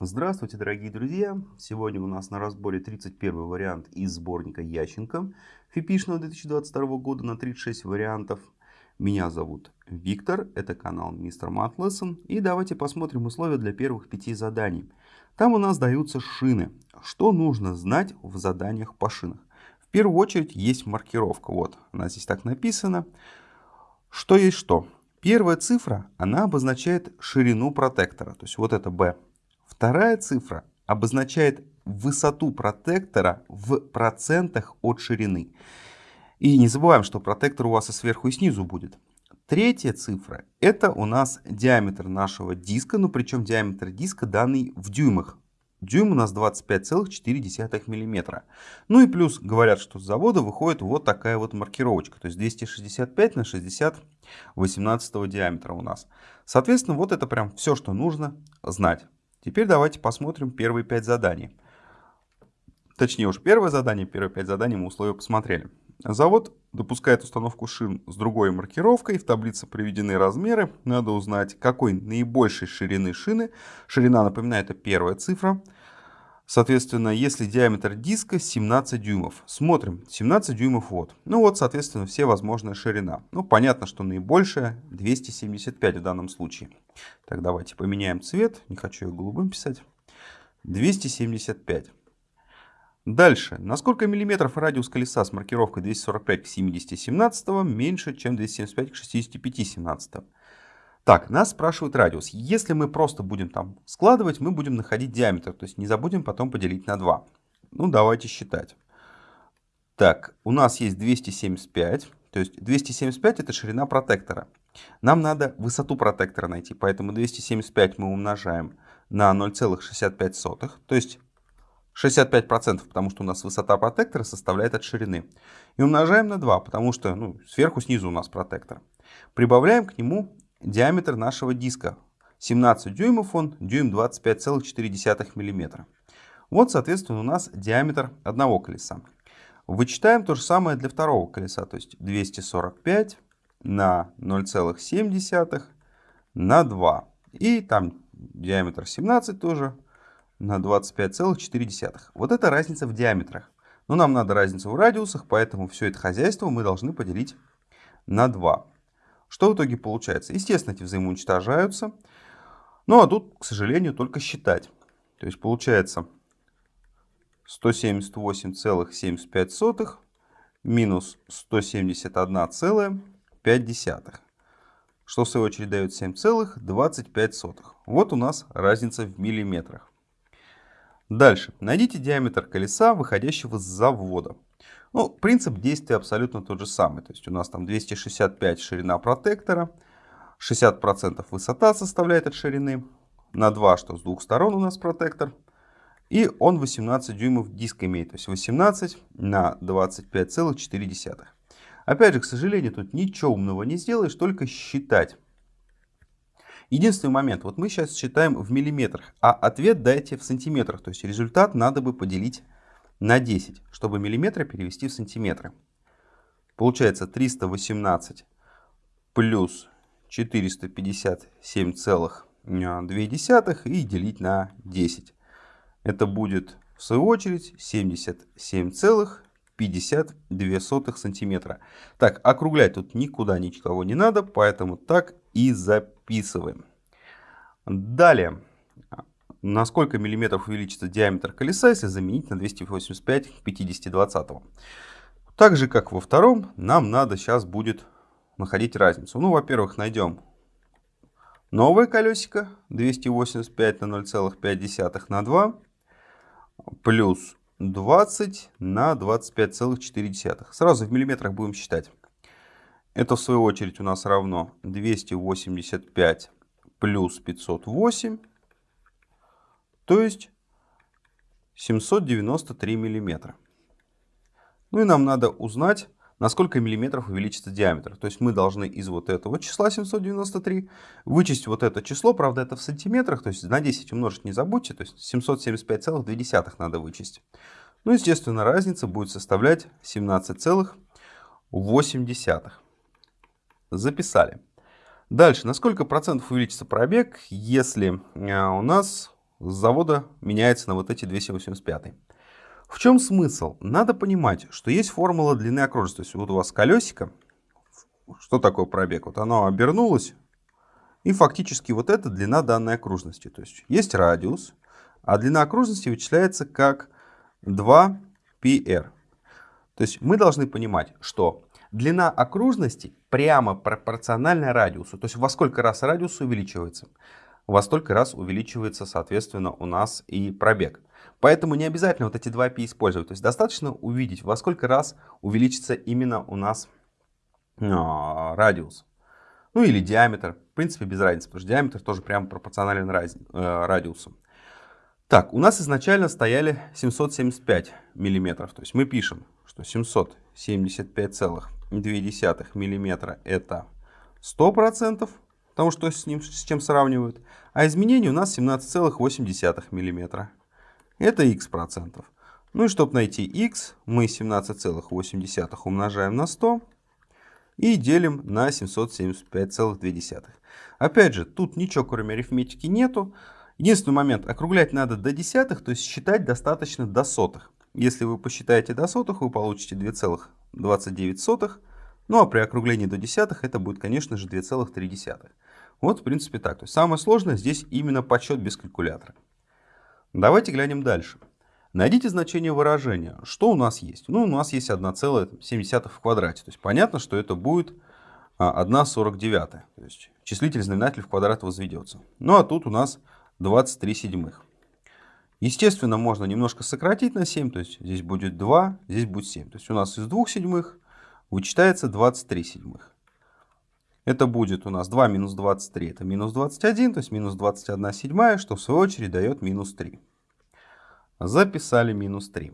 Здравствуйте, дорогие друзья! Сегодня у нас на разборе 31 вариант из сборника Ященко фипишного 2022 года на 36 вариантов. Меня зовут Виктор, это канал Мистер Math Lesson. И давайте посмотрим условия для первых пяти заданий. Там у нас даются шины. Что нужно знать в заданиях по шинах? В первую очередь есть маркировка. Вот, она здесь так написана. Что есть что? Первая цифра, она обозначает ширину протектора. То есть вот это B. Вторая цифра обозначает высоту протектора в процентах от ширины. И не забываем, что протектор у вас и сверху, и снизу будет. Третья цифра – это у нас диаметр нашего диска, ну причем диаметр диска данный в дюймах. Дюйм у нас 25,4 мм. Ну и плюс говорят, что с завода выходит вот такая вот маркировочка. То есть 265 на 60 18 диаметра у нас. Соответственно, вот это прям все, что нужно знать. Теперь давайте посмотрим первые пять заданий. Точнее уж первое задание, первые пять заданий мы условия посмотрели. Завод допускает установку шин с другой маркировкой. В таблице приведены размеры. Надо узнать, какой наибольшей ширины шины. Ширина, напоминаю, это первая цифра. Соответственно, если диаметр диска 17 дюймов. Смотрим, 17 дюймов вот. Ну вот, соответственно, все возможная ширина. Ну, понятно, что наибольшая 275 в данном случае. Так, давайте поменяем цвет. Не хочу ее голубым писать. 275. Дальше. На сколько миллиметров радиус колеса с маркировкой 245 к 70 17 меньше, чем 275 к 65 17? Так, нас спрашивают радиус. Если мы просто будем там складывать, мы будем находить диаметр. То есть не забудем потом поделить на 2. Ну, давайте считать. Так, у нас есть 275. То есть 275 это ширина протектора. Нам надо высоту протектора найти. Поэтому 275 мы умножаем на 0,65. То есть 65%, потому что у нас высота протектора составляет от ширины. И умножаем на 2, потому что ну, сверху снизу у нас протектор. Прибавляем к нему диаметр нашего диска. 17 дюймов он, дюйм 25,4 мм. Вот, соответственно, у нас диаметр одного колеса. Вычитаем то же самое для второго колеса, то есть 245 на 0,7 на 2. И там диаметр 17 тоже на 25,4. Вот это разница в диаметрах. Но нам надо разницу в радиусах, поэтому все это хозяйство мы должны поделить на 2. Что в итоге получается? Естественно, эти взаимоуничтожаются. Ну а тут, к сожалению, только считать. То есть получается 178,75 минус 171,5. Что в свою очередь дает 7,25. Вот у нас разница в миллиметрах. Дальше. Найдите диаметр колеса, выходящего с завода. Ну, принцип действия абсолютно тот же самый. То есть у нас там 265 ширина протектора, 60% высота составляет от ширины, на 2, что с двух сторон у нас протектор. И он 18 дюймов диск имеет, то есть 18 на 25,4. Опять же, к сожалению, тут ничего умного не сделаешь, только считать. Единственный момент, вот мы сейчас считаем в миллиметрах, а ответ дайте в сантиметрах. То есть результат надо бы поделить на 10, чтобы миллиметры перевести в сантиметры. Получается 318 плюс 457,2 и делить на 10. Это будет в свою очередь 77,52 сантиметра. Так, округлять тут никуда никого не надо, поэтому так и записываем. Далее на сколько миллиметров увеличится диаметр колеса, если заменить на 285 к 50 20. Так же, как во втором, нам надо сейчас будет находить разницу. Ну, во-первых, найдем новое колесико 285 на 0,5 на 2 плюс 20 на 25,4. Сразу в миллиметрах будем считать. Это в свою очередь у нас равно 285 плюс 508 то есть 793 миллиметра. Ну и нам надо узнать, на сколько миллиметров увеличится диаметр. То есть мы должны из вот этого числа 793 вычесть вот это число, правда это в сантиметрах, то есть на 10 умножить не забудьте, то есть 775,2 надо вычесть. Ну, естественно, разница будет составлять 17,8. Записали. Дальше, на сколько процентов увеличится пробег, если э, у нас с завода меняется на вот эти 285. В чем смысл? Надо понимать, что есть формула длины окружности. То есть вот у вас колесико, что такое пробег? Вот оно обернулось, и фактически вот это длина данной окружности. То есть есть радиус, а длина окружности вычисляется как 2πr. То есть мы должны понимать, что длина окружности прямо пропорциональна радиусу. То есть во сколько раз радиус увеличивается, во столько раз увеличивается, соответственно, у нас и пробег. Поэтому не обязательно вот эти 2π использовать. То есть достаточно увидеть, во сколько раз увеличится именно у нас а, радиус. Ну или диаметр. В принципе, без разницы, потому что диаметр тоже прямо пропорционален раз, э, радиусу. Так, у нас изначально стояли 775 миллиметров. То есть мы пишем, что 775,2 миллиметра это 100%, потому что с, ним, с чем сравнивают. А изменение у нас 17,8 миллиметра. Это x процентов. Ну и чтобы найти x, мы 17,8 умножаем на 100 и делим на 775,2. Опять же, тут ничего кроме арифметики нету. Единственный момент, округлять надо до десятых, то есть считать достаточно до сотых. Если вы посчитаете до сотых, вы получите 2,29. Ну а при округлении до десятых это будет, конечно же, 2,3. Вот, в принципе, так. То есть самое сложное здесь именно подсчет без калькулятора. Давайте глянем дальше. Найдите значение выражения. Что у нас есть? Ну, у нас есть 1,7 в квадрате. То есть понятно, что это будет 1,49. А, То есть числитель знаменатель в квадрат возведется. Ну, а тут у нас 23 седьмых. Естественно, можно немножко сократить на 7. То есть здесь будет 2, здесь будет 7. То есть у нас из 2 седьмых вычитается 23 седьмых. Это будет у нас 2 минус 23, это минус 21, то есть минус 21 седьмая, что в свою очередь дает минус 3. Записали минус 3.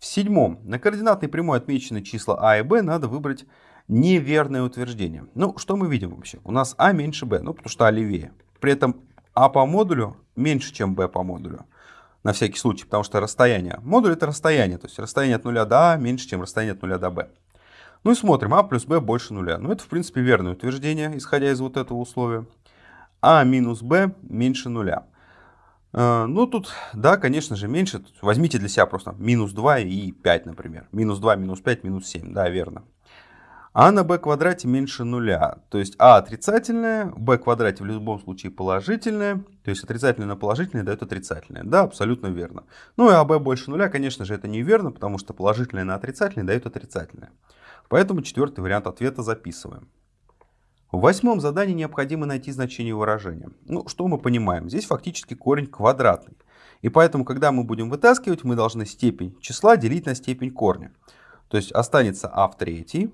В седьмом. На координатной прямой отмечены числа а и b, надо выбрать неверное утверждение. Ну, что мы видим вообще? У нас а меньше b, ну, потому что а левее. При этом а по модулю меньше, чем b по модулю. На всякий случай, потому что расстояние. Модуль это расстояние, то есть расстояние от 0 до а меньше, чем расстояние от 0 до b. Ну и смотрим, а плюс b больше нуля. Ну это в принципе верное утверждение, исходя из вот этого условия. а минус b меньше нуля. Э, ну, тут, да, конечно же, меньше. Возьмите для себя просто минус 2 и 5, например. Минус 2, минус 5, минус 7. Да, верно. А на b квадрате меньше нуля. То есть а отрицательное, b квадрате в любом случае положительное. То есть отрицательное на положительное дает отрицательное. Да, абсолютно верно. Ну и а b больше нуля, конечно же, это неверно, потому что положительное на отрицательное дает отрицательное. Поэтому четвертый вариант ответа записываем. В восьмом задании необходимо найти значение выражения. Ну, что мы понимаем? Здесь фактически корень квадратный. И поэтому, когда мы будем вытаскивать, мы должны степень числа делить на степень корня. То есть останется а в третьей,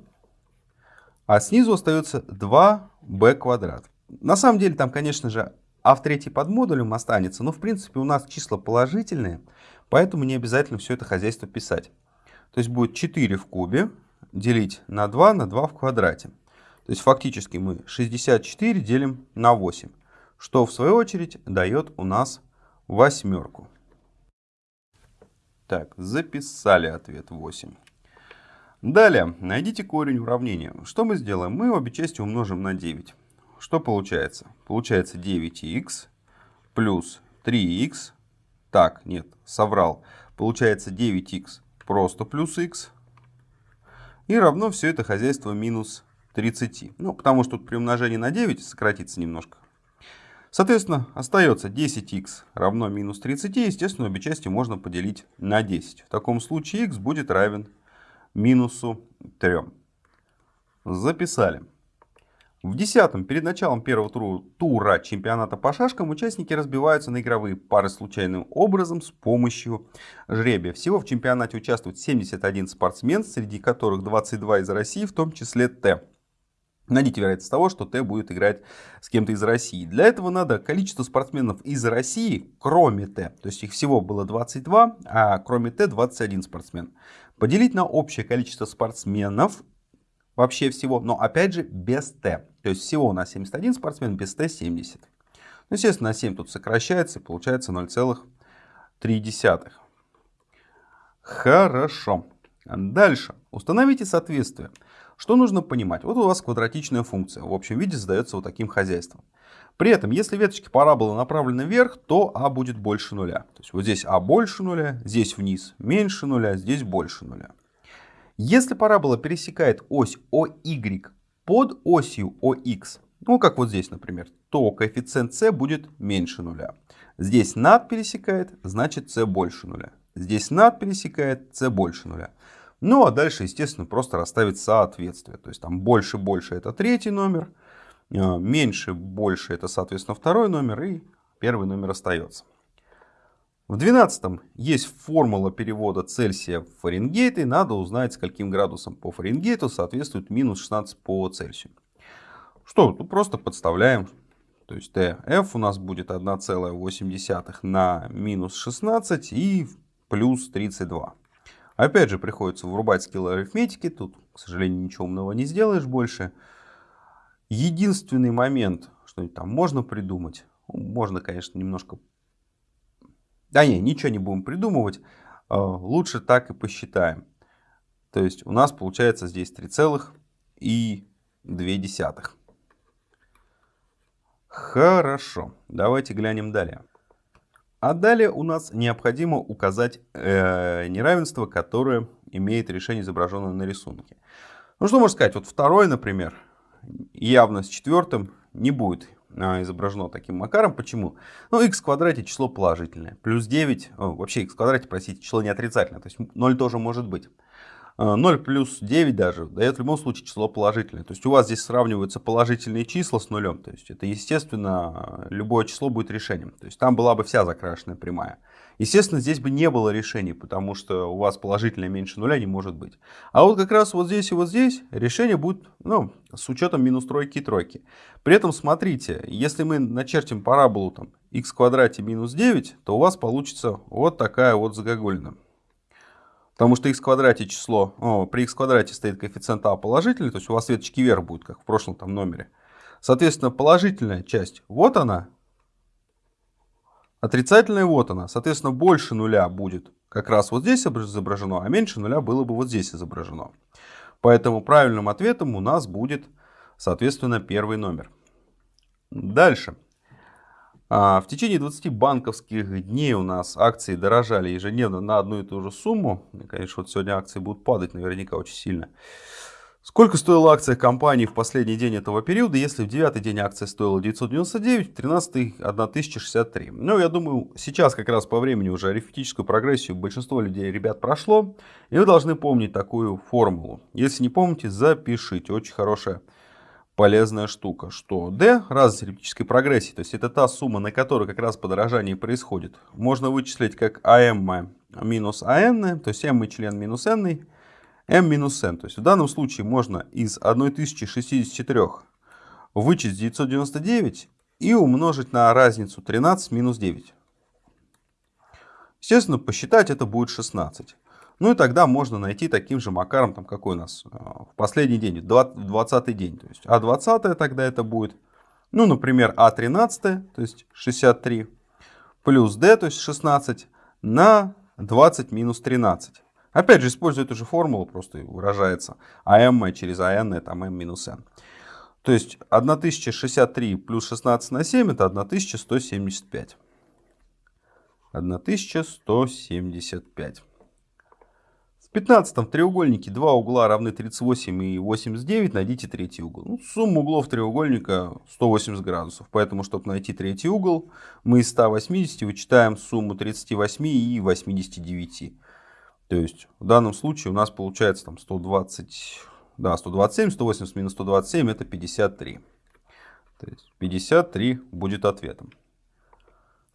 а снизу остается 2b квадрат. На самом деле там, конечно же, а в третьей под модулем останется, но в принципе у нас числа положительные, поэтому не обязательно все это хозяйство писать. То есть будет 4 в кубе делить на 2 на 2 в квадрате. То есть фактически мы 64 делим на 8, что в свою очередь дает у нас восьмерку. Так, записали ответ 8. Далее, найдите корень уравнения. Что мы сделаем? Мы обе части умножим на 9. Что получается? Получается 9х плюс 3х. Так, нет, соврал. Получается 9х просто плюс х. И равно все это хозяйство минус 30. Ну, потому что тут при умножении на 9 сократится немножко. Соответственно, остается 10х равно минус 30. Естественно, обе части можно поделить на 10. В таком случае х будет равен минусу 3. Записали. В десятом, перед началом первого тура чемпионата по шашкам, участники разбиваются на игровые пары случайным образом с помощью жребия. Всего в чемпионате участвует 71 спортсмен, среди которых 22 из России, в том числе Т. Найдите вероятность того, что Т будет играть с кем-то из России. Для этого надо количество спортсменов из России, кроме Т, то есть их всего было 22, а кроме Т 21 спортсмен, поделить на общее количество спортсменов вообще всего, но опять же без Т. То есть всего у нас 71 спортсмен, без Т 70. Ну, естественно, на 7 тут сокращается и получается 0,3. Хорошо. Дальше. Установите соответствие. Что нужно понимать? Вот у вас квадратичная функция. В общем виде задается вот таким хозяйством. При этом, если веточки параболы направлены вверх, то а будет больше нуля. То есть вот здесь а больше нуля, здесь вниз меньше нуля, здесь больше нуля. Если парабола пересекает ось OY под осью OX, ну как вот здесь, например, то коэффициент c будет меньше нуля. Здесь над пересекает, значит c больше нуля. Здесь над пересекает, c больше нуля. Ну а дальше, естественно, просто расставить соответствие. То есть там больше, больше это третий номер, а, меньше, больше это, соответственно, второй номер и первый номер остается. В 12 есть формула перевода Цельсия в Фаренгейт, и надо узнать, скольким градусам по Фаренгейту соответствует минус 16 по Цельсию. Что, тут просто подставляем. То есть TF у нас будет 1,8 на минус 16 и плюс 32. Опять же, приходится врубать скиллы арифметики. Тут, к сожалению, ничего умного не сделаешь больше. Единственный момент, что-нибудь там можно придумать. Ну, можно, конечно, немножко... Да не, ничего не будем придумывать. А, лучше так и посчитаем. То есть у нас получается здесь 3,2. Хорошо, давайте глянем далее. А далее у нас необходимо указать э, неравенство, которое имеет решение, изображенное на рисунке. Ну что можно сказать, вот второй, например, явно с четвертым не будет изображено таким макаром. Почему? Ну, x в квадрате число положительное. Плюс 9, о, вообще x в квадрате, простите, число не отрицательное. То есть 0 тоже может быть. 0 э, плюс 9 даже дает в любом случае число положительное. То есть у вас здесь сравниваются положительные числа с нулем. То есть это, естественно, любое число будет решением. То есть там была бы вся закрашенная прямая. Естественно, здесь бы не было решений, потому что у вас положительное меньше нуля не может быть. А вот как раз вот здесь и вот здесь решение будет ну, с учетом минус тройки и тройки. При этом смотрите, если мы начертим параболу там, x квадрате минус 9, то у вас получится вот такая вот загогулина. Потому что x квадрате число, о, при x квадрате стоит коэффициент а положительный, то есть у вас веточки вверх будет, как в прошлом там номере. Соответственно, положительная часть, вот она. Отрицательная, вот она. Соответственно, больше нуля будет как раз вот здесь изображено, а меньше нуля было бы вот здесь изображено. Поэтому правильным ответом у нас будет, соответственно, первый номер. Дальше. А, в течение 20 банковских дней у нас акции дорожали ежедневно на одну и ту же сумму. Конечно, вот сегодня акции будут падать наверняка очень сильно. Сколько стоила акция компании в последний день этого периода, если в девятый день акция стоила 999, в 13 1063? Ну, я думаю, сейчас как раз по времени уже арифметическую прогрессию большинство людей, ребят, прошло. И вы должны помнить такую формулу. Если не помните, запишите. Очень хорошая полезная штука, что d разность эллиптической прогрессии, то есть это та сумма, на которой как раз подорожание происходит, можно вычислить как am минус an, то есть m член минус n, m минус n. То есть в данном случае можно из 1064 вычесть 999 и умножить на разницу 13 минус 9. Естественно, посчитать это будет 16. Ну и тогда можно найти таким же макаром, там какой у нас э, в последний день, 20 день. То есть А20 тогда это будет, ну, например, А13, то есть 63, плюс D, то есть 16, на 20 минус 13. Опять же, используя эту же формулу, просто выражается АМ через АН, это АМ минус N. То есть 1063 плюс 16 на 7 это 1175. 1175. В 15 треугольнике два угла равны 38 и 89, найдите третий угол. Ну, сумма углов треугольника 180 градусов, поэтому, чтобы найти третий угол, мы из 180 вычитаем сумму 38 и 89. То есть, в данном случае у нас получается там 120, да, 127, 180 минус 127 это 53. То есть 53 будет ответом.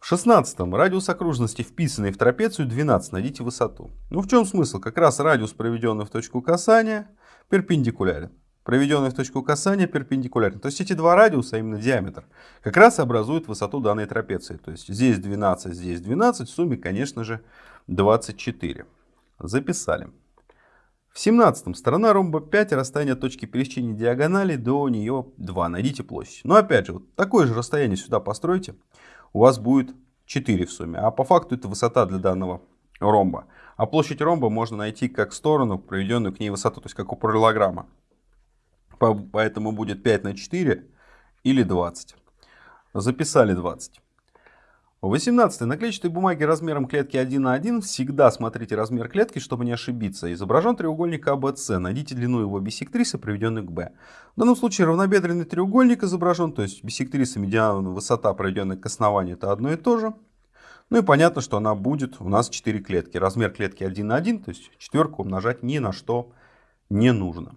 В шестнадцатом радиус окружности, вписанный в трапецию 12, найдите высоту. Ну в чем смысл? Как раз радиус, проведенный в точку касания, перпендикулярен. Проведенный в точку касания перпендикулярен. То есть эти два радиуса, а именно диаметр, как раз образуют высоту данной трапеции. То есть здесь 12, здесь 12, в сумме, конечно же, 24. Записали. В 17 сторона ромба 5, расстояние от точки пересечения диагонали до нее 2. Найдите площадь. Но опять же, вот такое же расстояние сюда постройте у вас будет 4 в сумме. А по факту это высота для данного ромба. А площадь ромба можно найти как сторону, проведенную к ней высоту, то есть как у параллелограмма. Поэтому будет 5 на 4 или 20. Записали 20. 18. На клетчатой бумаге размером клетки 1 на 1 всегда смотрите размер клетки, чтобы не ошибиться. Изображен треугольник ABC. Найдите длину его бисектрисы, приведенной к B. В данном случае равнобедренный треугольник изображен, то есть бисектриса, медиана, высота, проведенная к основанию, это одно и то же. Ну и понятно, что она будет у нас 4 клетки. Размер клетки 1 на 1, то есть четверку умножать ни на что не нужно.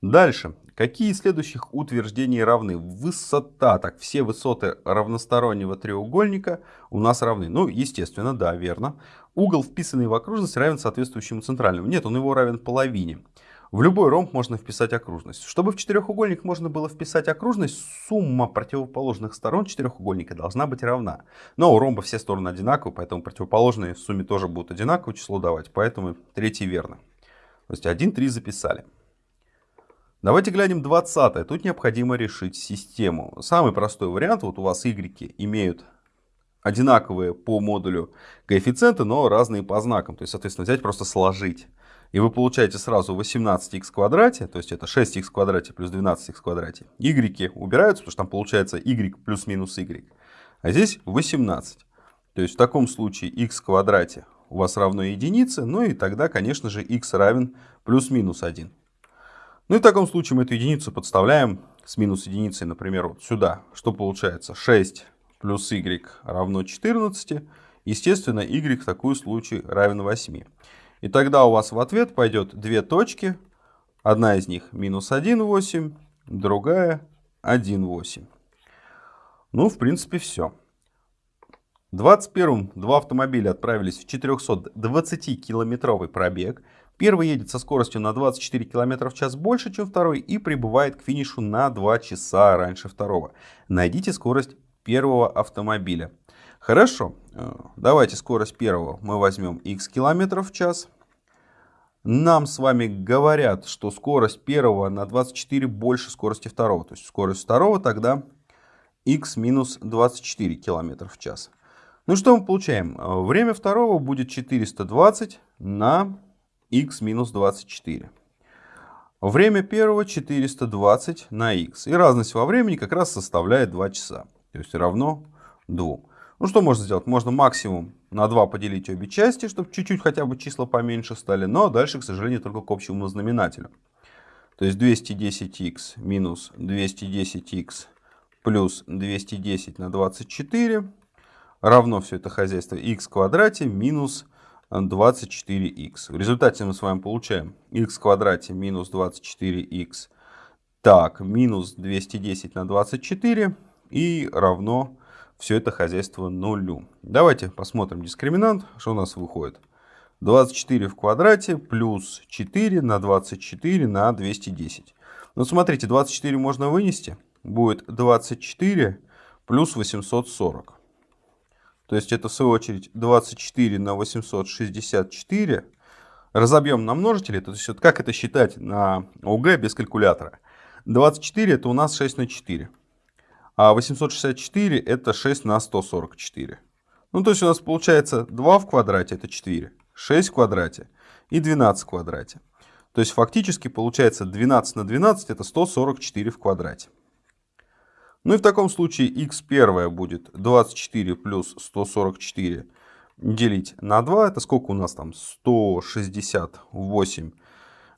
Дальше. Какие из следующих утверждений равны? Высота. Так, все высоты равностороннего треугольника у нас равны. Ну, естественно, да, верно. Угол, вписанный в окружность, равен соответствующему центральному. Нет, он его равен половине. В любой ромб можно вписать окружность. Чтобы в четырехугольник можно было вписать окружность, сумма противоположных сторон четырехугольника должна быть равна. Но у ромба все стороны одинаковые, поэтому противоположные в сумме тоже будут одинаковое число давать. Поэтому третий верно. То есть 1, 3 записали. Давайте глянем 20. Тут необходимо решить систему. Самый простой вариант. Вот у вас y имеют одинаковые по модулю коэффициенты, но разные по знакам. То есть, соответственно, взять просто сложить. И вы получаете сразу 18х в квадрате, то есть это 6х в квадрате плюс 12х в квадрате. y убираются, потому что там получается y плюс-минус y. А здесь 18. То есть в таком случае x квадрате у вас равно единице, ну и тогда, конечно же, x равен плюс-минус 1. Ну и в таком случае мы эту единицу подставляем с минус единицей, например, вот сюда. Что получается? 6 плюс y равно 14. Естественно, y в такую случае равен 8. И тогда у вас в ответ пойдет две точки. Одна из них минус 1,8, другая 1,8. Ну, в принципе, все. В 21 два автомобиля отправились в 420-километровый пробег. Первый едет со скоростью на 24 км в час больше, чем второй, и прибывает к финишу на 2 часа раньше второго. Найдите скорость первого автомобиля. Хорошо, э, давайте скорость первого мы возьмем x км в час. Нам с вами говорят, что скорость первого на 24 больше скорости второго. То есть скорость второго тогда x минус 24 км в час. Ну что мы получаем? Э, время второго будет 420 на x минус 24. Время первого 420 на x. И разность во времени как раз составляет 2 часа. То есть равно 2. Ну что можно сделать? Можно максимум на 2 поделить обе части, чтобы чуть-чуть хотя бы числа поменьше стали. Но дальше, к сожалению, только к общему знаменателю. То есть 210х минус 210х плюс 210 на 24 равно все это хозяйство в квадрате минус 24х. В результате мы с вами получаем х в квадрате минус 24х. Так, минус 210 на 24 и равно все это хозяйство нулю. Давайте посмотрим дискриминант, что у нас выходит. 24 в квадрате плюс 4 на 24 на 210. Ну, смотрите, 24 можно вынести. Будет 24 плюс 840. То есть это в свою очередь 24 на 864. Разобьем на множители. То есть вот как это считать на ОГЭ без калькулятора? 24 это у нас 6 на 4. А 864 это 6 на 144. Ну то есть у нас получается 2 в квадрате это 4. 6 в квадрате и 12 в квадрате. То есть фактически получается 12 на 12 это 144 в квадрате. Ну и в таком случае x первое будет 24 плюс 144 делить на 2. Это сколько у нас там? 168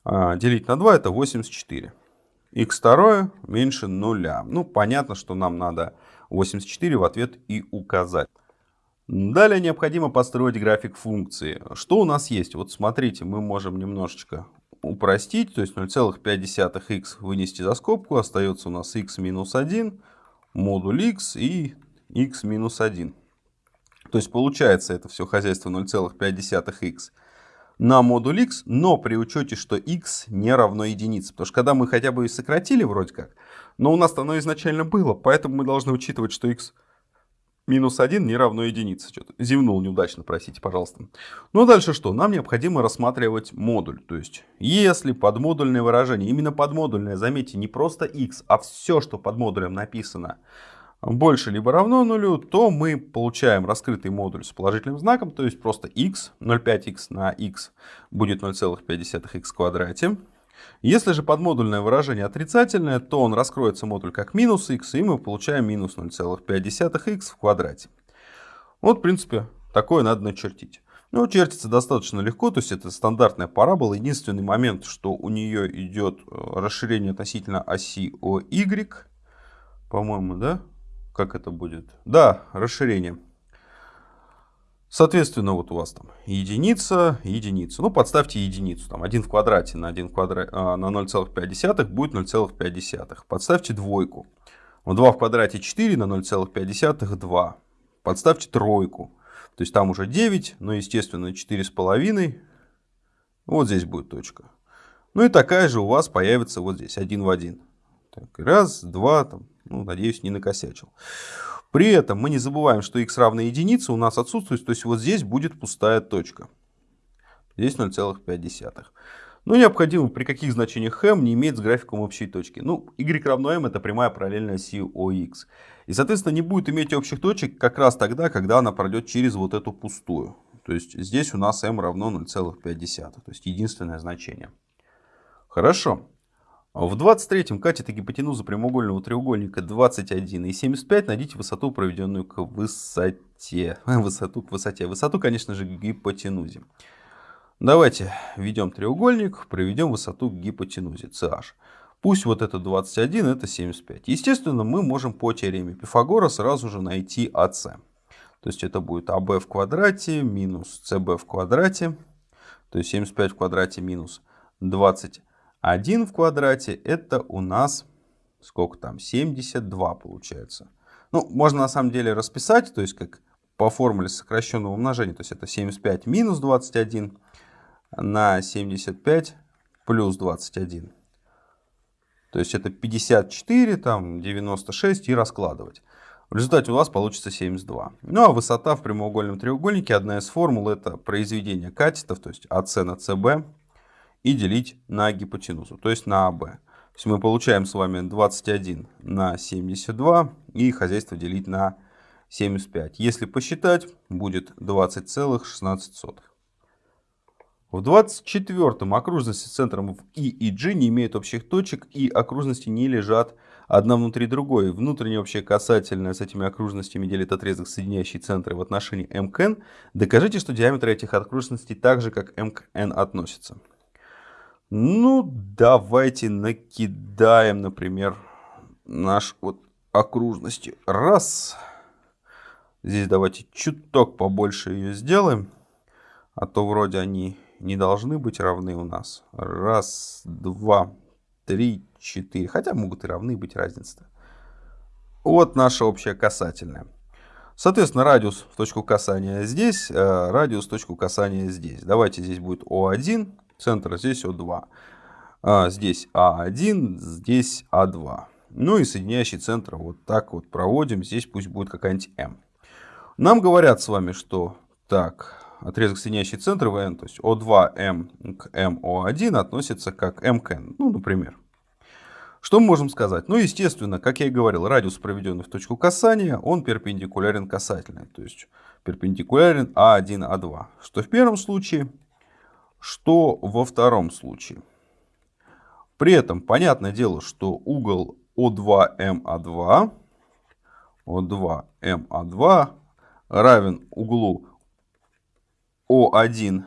а, делить на 2 это 84. x второе меньше нуля. Ну понятно, что нам надо 84 в ответ и указать. Далее необходимо построить график функции. Что у нас есть? Вот смотрите, мы можем немножечко упростить. То есть 0,5х вынести за скобку. Остается у нас x минус 1 модуль x и x минус 1. То есть получается это все хозяйство 0,5х на модуль x, но при учете, что x не равно единице. Потому что когда мы хотя бы и сократили вроде как, но у нас оно изначально было, поэтому мы должны учитывать, что x минус 1 не равно единице. Что-то зевнул неудачно, простите, пожалуйста. Ну а дальше что? Нам необходимо рассматривать модуль. То есть, если подмодульное выражение, именно подмодульное, заметьте, не просто x, а все, что под модулем написано, больше либо равно нулю, то мы получаем раскрытый модуль с положительным знаком, то есть просто x, 0,5x на x будет 0,5x в квадрате. Если же подмодульное выражение отрицательное, то он раскроется модуль как минус x, и мы получаем минус 0,5x в квадрате. Вот, в принципе, такое надо начертить. Ну, чертится достаточно легко, то есть это стандартная парабола. Единственный момент, что у нее идет э, расширение относительно оси OY. По-моему, да? Как это будет? Да, расширение. Соответственно, вот у вас там единица, единица. Ну, подставьте единицу. Там 1 в квадрате на, 1 в квадрате, а, на 0,5 будет 0,5. Подставьте двойку. 2 в квадрате 4 на 0,5 2. Подставьте тройку. То есть там уже 9, но естественно 4,5. Вот здесь будет точка. Ну и такая же у вас появится вот здесь, один в один. Так, раз, два, там, ну, надеюсь, не накосячил. При этом мы не забываем, что x равно единице у нас отсутствует, то есть вот здесь будет пустая точка. Здесь 0,5. Ну, необходимо при каких значениях m не иметь с графиком общей точки. Ну, y равно m это прямая параллельная оси OX. И, соответственно, не будет иметь общих точек как раз тогда, когда она пройдет через вот эту пустую. То есть здесь у нас m равно 0,5. То есть единственное значение. Хорошо. В 23-м катете гипотенузу прямоугольного треугольника 21 и 75 найдите высоту, проведенную к высоте. Высоту к высоте. Высоту, конечно же, к гипотенузе. Давайте введем треугольник, проведем высоту к гипотенузе CH. Пусть вот это 21, это 75. Естественно, мы можем по теореме Пифагора сразу же найти АС. То есть это будет АБ в квадрате минус СБ в квадрате. То есть 75 в квадрате минус 21 в квадрате. Это у нас сколько там? 72 получается. Ну, можно на самом деле расписать, то есть как по формуле сокращенного умножения. То есть это 75 минус 21 на 75 плюс 21. То есть это 54, там 96 и раскладывать. В результате у вас получится 72. Ну а высота в прямоугольном треугольнике, одна из формул, это произведение катетов, то есть АС на СБ, и делить на гипотенузу, то есть на АБ. То есть мы получаем с вами 21 на 72 и хозяйство делить на 75. Если посчитать, будет 20,16. В 24-м окружности с центром в И и G не имеют общих точек и окружности не лежат одна внутри другой. Внутренняя общая касательная с этими окружностями делит отрезок, соединяющий центры в отношении n. Докажите, что диаметр этих окружностей так же, как n относится. Ну, давайте накидаем, например, наш вот окружности. Раз. Здесь давайте чуток побольше ее сделаем. А то вроде они не должны быть равны у нас. Раз, два, три, четыре. Хотя могут и равны быть разница. Вот наша общая касательная. Соответственно, радиус в точку касания здесь, э, радиус в точку касания здесь. Давайте здесь будет О1, центр здесь О2. А, здесь А1, здесь А2. Ну и соединяющий центр вот так вот проводим. Здесь пусть будет какая-нибудь М. Нам говорят с вами, что так, отрезок, соединяющий центры ВН, то есть О2М к МО1 относится как М к N, ну, например. Что мы можем сказать? Ну, естественно, как я и говорил, радиус, проведенный в точку касания, он перпендикулярен касательной, то есть перпендикулярен А1, А2. Что в первом случае, что во втором случае. При этом, понятное дело, что угол О2МА2, О2МА2 равен углу о1,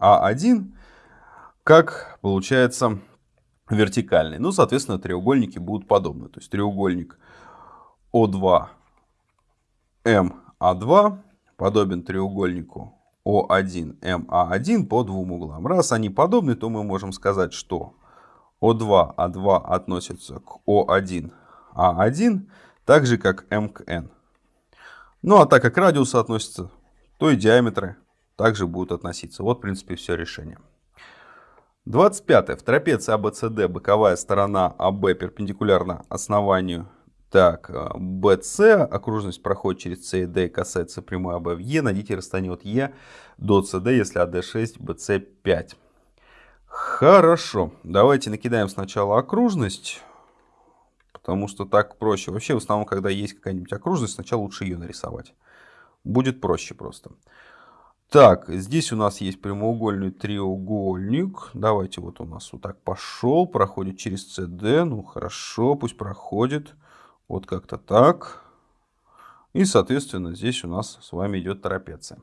А1, как получается вертикальный. Ну, соответственно, треугольники будут подобны. То есть треугольник О2, МА2 подобен треугольнику О1, МА1 по двум углам. Раз они подобны, то мы можем сказать, что О2, А2 относятся к О1, А1, так же как М к N. Ну а так как радиусы относятся, то и диаметры также будут относиться. Вот, в принципе, все решение. 25. В трапеции ABCD боковая сторона АБ перпендикулярна основанию так, BC, э, окружность проходит через C и касается прямой АБ в Е. Найдите расстояние от Е до CD, если АД 6, BC 5. Хорошо, давайте накидаем сначала окружность, потому что так проще. Вообще, в основном, когда есть какая-нибудь окружность, сначала лучше ее нарисовать. Будет проще просто. Так, здесь у нас есть прямоугольный треугольник. Давайте вот у нас вот так пошел, проходит через CD. Ну хорошо, пусть проходит. Вот как-то так. И, соответственно, здесь у нас с вами идет трапеция.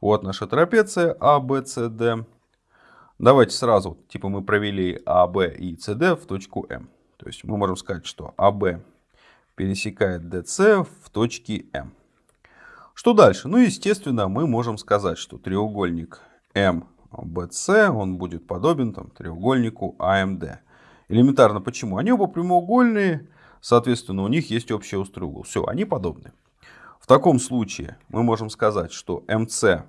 Вот наша трапеция ABCD. Давайте сразу, типа мы провели AB и CD в точку M. То есть мы можем сказать, что AB пересекает DC в точке M. Что дальше? Ну, естественно, мы можем сказать, что треугольник MBC, он будет подобен там, треугольнику AMD. Элементарно почему? Они оба прямоугольные, соответственно, у них есть общий острый угол. Все, они подобны. В таком случае мы можем сказать, что MC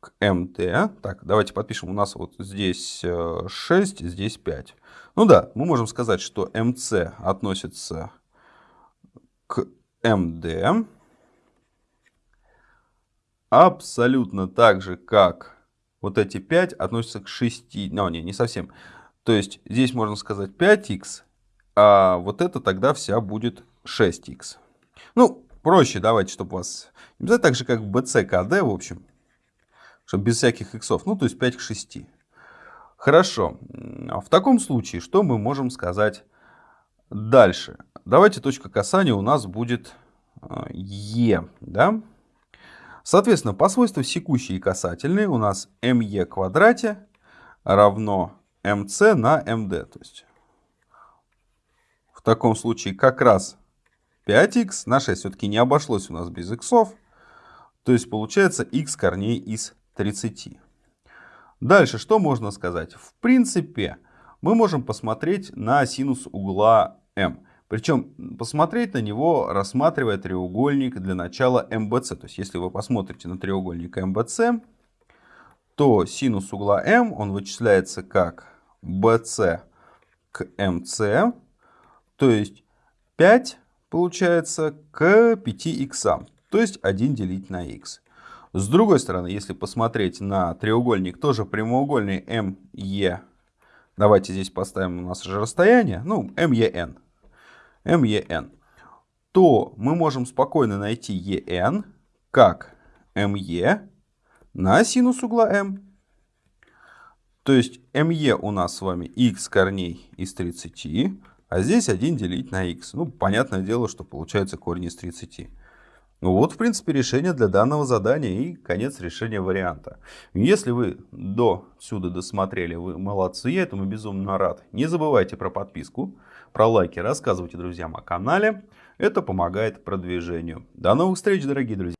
к МТ. Так, давайте подпишем. У нас вот здесь 6, э, здесь 5. Ну да, мы можем сказать, что МС относится к МД. Абсолютно так же, как вот эти 5 относятся к 6. Ну, не, не совсем. То есть здесь можно сказать 5х, а вот это тогда вся будет 6х. Ну, проще давайте, чтобы вас... Не так же, как в BCKD, в общем чтобы без всяких иксов, ну то есть 5 к 6. Хорошо, в таком случае что мы можем сказать дальше? Давайте точка касания у нас будет Е, да? Соответственно, по свойству секущие и касательные у нас МЕ квадрате равно МС на МД. То есть таком случае как раз 5х на 6 все-таки не обошлось у нас без иксов. То есть получается х корней из 30. Дальше что можно сказать? В принципе, мы можем посмотреть на синус угла М. Причем посмотреть на него, рассматривая треугольник для начала МБЦ. То есть если вы посмотрите на треугольник МБЦ, то синус угла М, он вычисляется как BC к МС. То есть 5 получается к 5 х. То есть 1 делить на х. С другой стороны, если посмотреть на треугольник, тоже прямоугольный МЕ, давайте здесь поставим у нас же расстояние, ну, МЕН, МЕН, то мы можем спокойно найти ЕН как МЕ на синус угла М. То есть МЕ у нас с вами х корней из 30, а здесь 1 делить на х. Ну, понятное дело, что получается корень из 30. Ну вот, в принципе, решение для данного задания и конец решения варианта. Если вы до сюда досмотрели, вы молодцы, я этому безумно рад. Не забывайте про подписку, про лайки, рассказывайте друзьям о канале. Это помогает продвижению. До новых встреч, дорогие друзья!